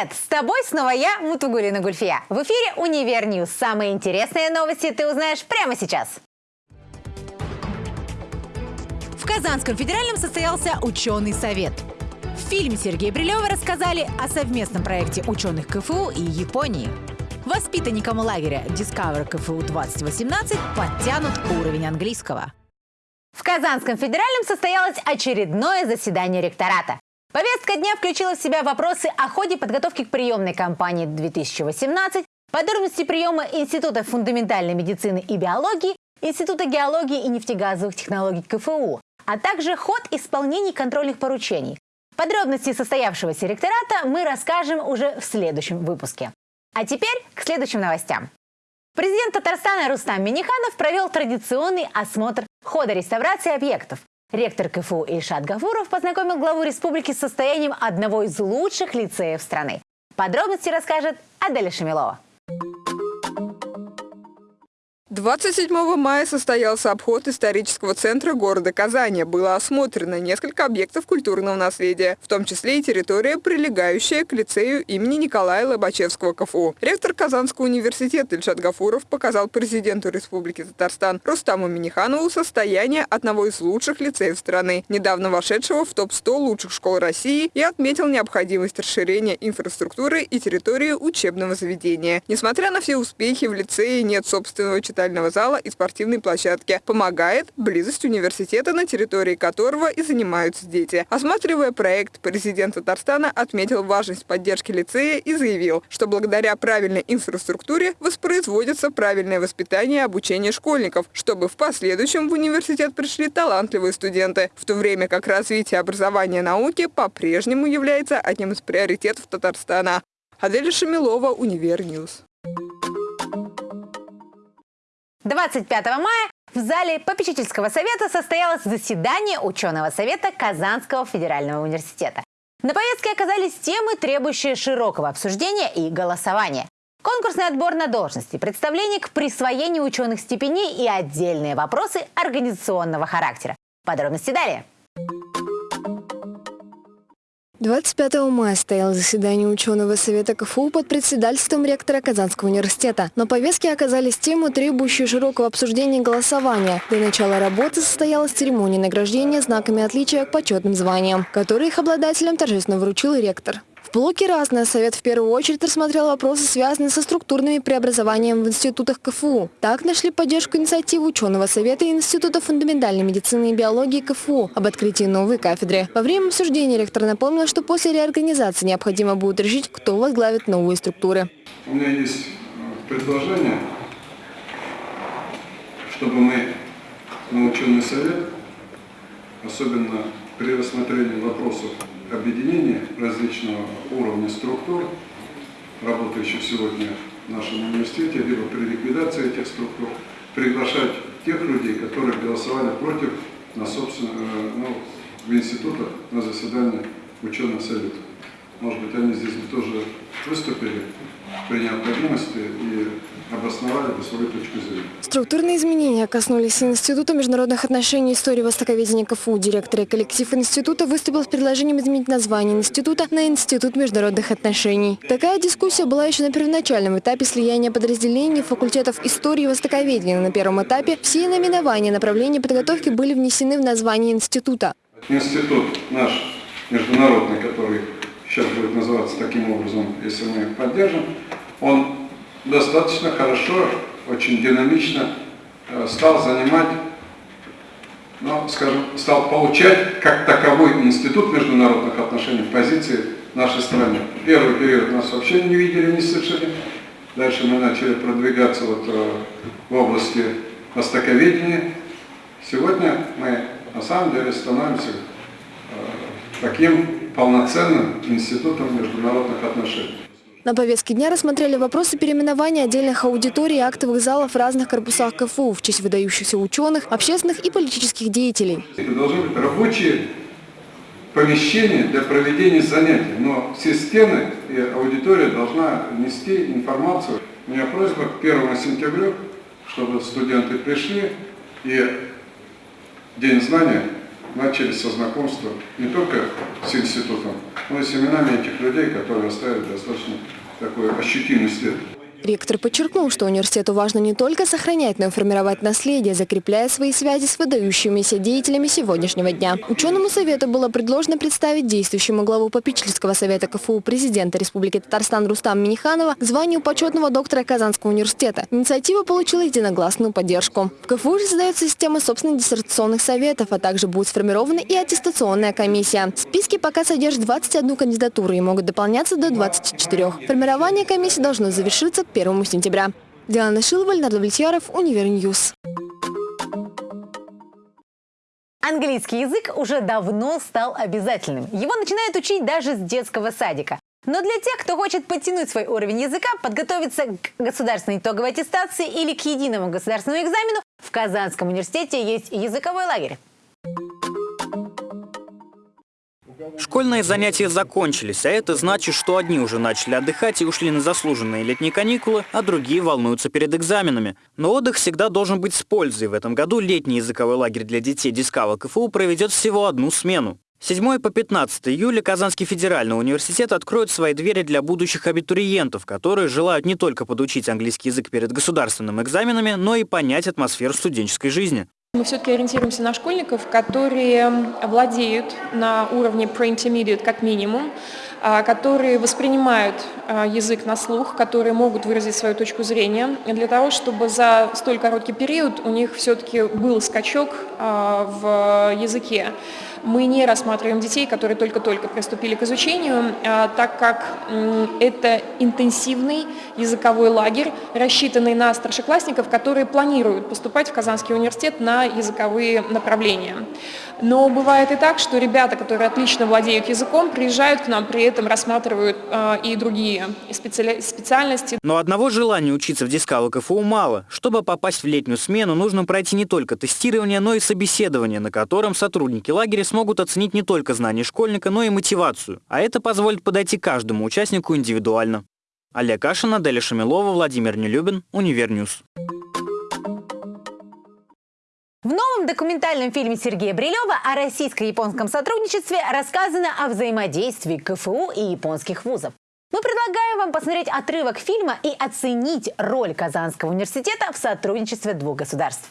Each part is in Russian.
Привет! С тобой снова я, Мутугулина Гульфия. В эфире «Univer News». Самые интересные новости ты узнаешь прямо сейчас. В Казанском федеральном состоялся ученый совет. В фильме Сергея Брилева рассказали о совместном проекте ученых КФУ и Японии. Воспитанникам лагеря Discover КФУ 2018 подтянут уровень английского. В Казанском федеральном состоялось очередное заседание ректората. Повестка дня включила в себя вопросы о ходе подготовки к приемной кампании 2018, подробности приема Института фундаментальной медицины и биологии, Института геологии и нефтегазовых технологий КФУ, а также ход исполнений контрольных поручений. Подробности состоявшегося ректората мы расскажем уже в следующем выпуске. А теперь к следующим новостям. Президент Татарстана Рустам Миниханов провел традиционный осмотр хода реставрации объектов. Ректор КФУ Ильшат Гафуров познакомил главу республики с состоянием одного из лучших лицеев страны. Подробности расскажет Аделя Шамилова. 27 мая состоялся обход исторического центра города Казани. Было осмотрено несколько объектов культурного наследия, в том числе и территория, прилегающая к лицею имени Николая Лобачевского КФУ. Ректор Казанского университета Ильшат Гафуров показал президенту Республики Татарстан Рустаму Миниханову состояние одного из лучших лицеев страны, недавно вошедшего в топ-100 лучших школ России и отметил необходимость расширения инфраструктуры и территории учебного заведения. Несмотря на все успехи, в лицее нет собственного читательного читального зала и спортивной площадки. Помогает близость университета, на территории которого и занимаются дети. Осматривая проект, президент Татарстана отметил важность поддержки лицея и заявил, что благодаря правильной инфраструктуре воспроизводится правильное воспитание и обучение школьников, чтобы в последующем в университет пришли талантливые студенты, в то время как развитие образования науки по-прежнему является одним из приоритетов Татарстана. Адель Шамилова, Univer News. 25 мая в зале попечительского совета состоялось заседание ученого совета Казанского федерального университета. На повестке оказались темы, требующие широкого обсуждения и голосования. Конкурсный отбор на должности, представление к присвоению ученых степеней и отдельные вопросы организационного характера. Подробности далее. 25 мая стояло заседание ученого совета КФУ под председательством ректора Казанского университета. На повестке оказались темы, требующие широкого обсуждения и голосования. До начала работы состоялась церемония награждения знаками отличия к почетным званиям, которые их обладателям торжественно вручил ректор. В блоке «Разное» Совет в первую очередь рассмотрел вопросы, связанные со структурными преобразованиями в институтах КФУ. Так нашли поддержку инициативы ученого Совета Института фундаментальной медицины и биологии КФУ об открытии новой кафедры. Во время обсуждения ректор напомнил, что после реорганизации необходимо будет решить, кто возглавит новые структуры. У меня есть э, предложение, чтобы мы на ученый совет, особенно при рассмотрении вопросов объединения различного уровня структур, работающих сегодня в нашем университете, либо при ликвидации этих структур, приглашать тех людей, которые голосовали против на собственно, э, ну, в институтах на заседании ученых советов. Может быть, они здесь бы тоже выступили при необходимости и обосновали бы свою точку зрения. Структурные изменения коснулись Института международных отношений и истории востоковедения КФУ. Директор и коллектив института выступил с предложением изменить название института на Институт международных отношений. Такая дискуссия была еще на первоначальном этапе слияния подразделений факультетов истории и востоковедения. На первом этапе все наименования направления подготовки были внесены в название института. Институт наш международный, который сейчас будет называться таким образом, если мы поддержим, он достаточно хорошо, очень динамично э, стал занимать, ну, скажем, стал получать как таковой институт международных отношений позиции нашей страны. Первый период нас вообще не видели, не слышали. Дальше мы начали продвигаться вот э, в области востоковедения. Сегодня мы на самом деле становимся э, таким полноценным институтом международных отношений. На повестке дня рассмотрели вопросы переименования отдельных аудиторий и актовых залов в разных корпусах КФУ в честь выдающихся ученых, общественных и политических деятелей. Это должны быть рабочие помещения для проведения занятий, но все стены и аудитория должна нести информацию. У меня просьба к 1 сентября, чтобы студенты пришли и День знания начали со знакомства не только с институтом но и с именами этих людей, которые оставили достаточно такой ощутимый след. Ректор подчеркнул, что университету важно не только сохранять, но и формировать наследие, закрепляя свои связи с выдающимися деятелями сегодняшнего дня. Ученому совету было предложено представить действующему главу попечительского совета КФУ президента Республики Татарстан Рустам Миниханова к званию почетного доктора Казанского университета. Инициатива получила единогласную поддержку. В КФУ же создается система собственных диссертационных советов, а также будет сформирована и аттестационная комиссия. Списки пока содержат 21 кандидатуру и могут дополняться до 24. Формирование комиссии должно завершиться 1 сентября. Диана Шилова, Леонард Влетьяров, Univer News. Английский язык уже давно стал обязательным. Его начинают учить даже с детского садика. Но для тех, кто хочет подтянуть свой уровень языка, подготовиться к государственной итоговой аттестации или к единому государственному экзамену, в Казанском университете есть языковой лагерь. Школьные занятия закончились, а это значит, что одни уже начали отдыхать и ушли на заслуженные летние каникулы, а другие волнуются перед экзаменами. Но отдых всегда должен быть с пользой. В этом году летний языковой лагерь для детей Дискава КФУ проведет всего одну смену. 7 по 15 июля Казанский федеральный университет откроет свои двери для будущих абитуриентов, которые желают не только подучить английский язык перед государственными экзаменами, но и понять атмосферу студенческой жизни. Мы все-таки ориентируемся на школьников, которые владеют на уровне pre-intermediate как минимум, которые воспринимают а, язык на слух, которые могут выразить свою точку зрения, для того, чтобы за столь короткий период у них все-таки был скачок а, в языке. Мы не рассматриваем детей, которые только-только приступили к изучению, так как это интенсивный языковой лагерь, рассчитанный на старшеклассников, которые планируют поступать в Казанский университет на языковые направления. Но бывает и так, что ребята, которые отлично владеют языком, приезжают к нам, при этом рассматривают э, и другие специальности. Но одного желания учиться в Discover КФУ мало. Чтобы попасть в летнюю смену, нужно пройти не только тестирование, но и собеседование, на котором сотрудники лагеря смогут оценить не только знания школьника, но и мотивацию. А это позволит подойти каждому участнику индивидуально. Олег Кашин, Аделя Шамилова, Владимир Нелюбин, Универньюз. В новом документальном фильме Сергея Брилева о российско-японском сотрудничестве рассказано о взаимодействии КФУ и японских вузов. Мы предлагаем вам посмотреть отрывок фильма и оценить роль Казанского университета в сотрудничестве двух государств.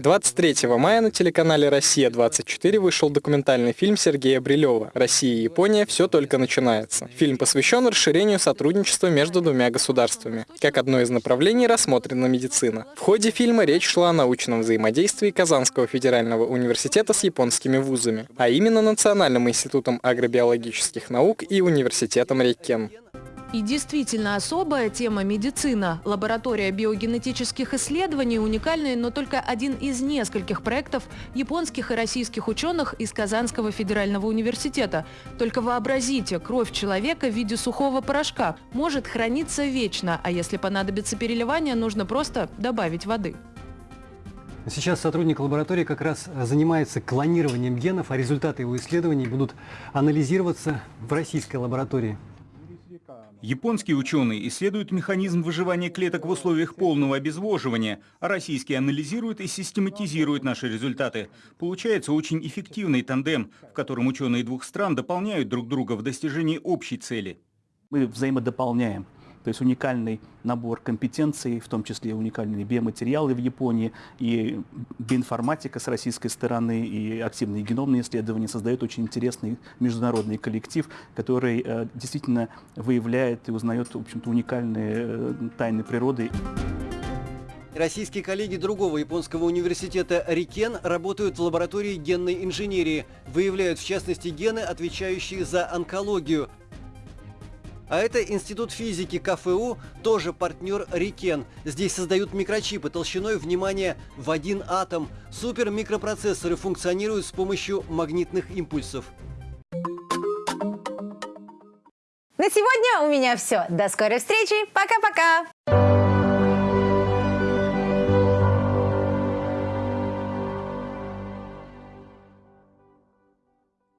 23 мая на телеканале «Россия-24» вышел документальный фильм Сергея Брилева «Россия и Япония. Все только начинается». Фильм посвящен расширению сотрудничества между двумя государствами. Как одно из направлений рассмотрена медицина. В ходе фильма речь шла о научном взаимодействии Казанского федерального университета с японскими вузами, а именно Национальным институтом агробиологических наук и университетом Рейкен. И действительно особая тема медицина. Лаборатория биогенетических исследований уникальная, но только один из нескольких проектов японских и российских ученых из Казанского федерального университета. Только вообразите, кровь человека в виде сухого порошка может храниться вечно, а если понадобится переливание, нужно просто добавить воды. Сейчас сотрудник лаборатории как раз занимается клонированием генов, а результаты его исследований будут анализироваться в российской лаборатории. Японские ученые исследуют механизм выживания клеток в условиях полного обезвоживания, а российские анализируют и систематизируют наши результаты. Получается очень эффективный тандем, в котором ученые двух стран дополняют друг друга в достижении общей цели. Мы взаимодополняем то есть уникальный набор компетенций, в том числе уникальные биоматериалы в Японии, и биоинформатика с российской стороны, и активные геномные исследования создают очень интересный международный коллектив, который э, действительно выявляет и узнает, в общем-то, уникальные э, тайны природы. Российские коллеги другого японского университета Рикен работают в лаборатории генной инженерии, выявляют в частности гены, отвечающие за онкологию. А это Институт физики КФУ, тоже партнер Рикен. Здесь создают микрочипы толщиной, внимание, в один атом. Супермикропроцессоры функционируют с помощью магнитных импульсов. На сегодня у меня все. До скорой встречи. Пока-пока.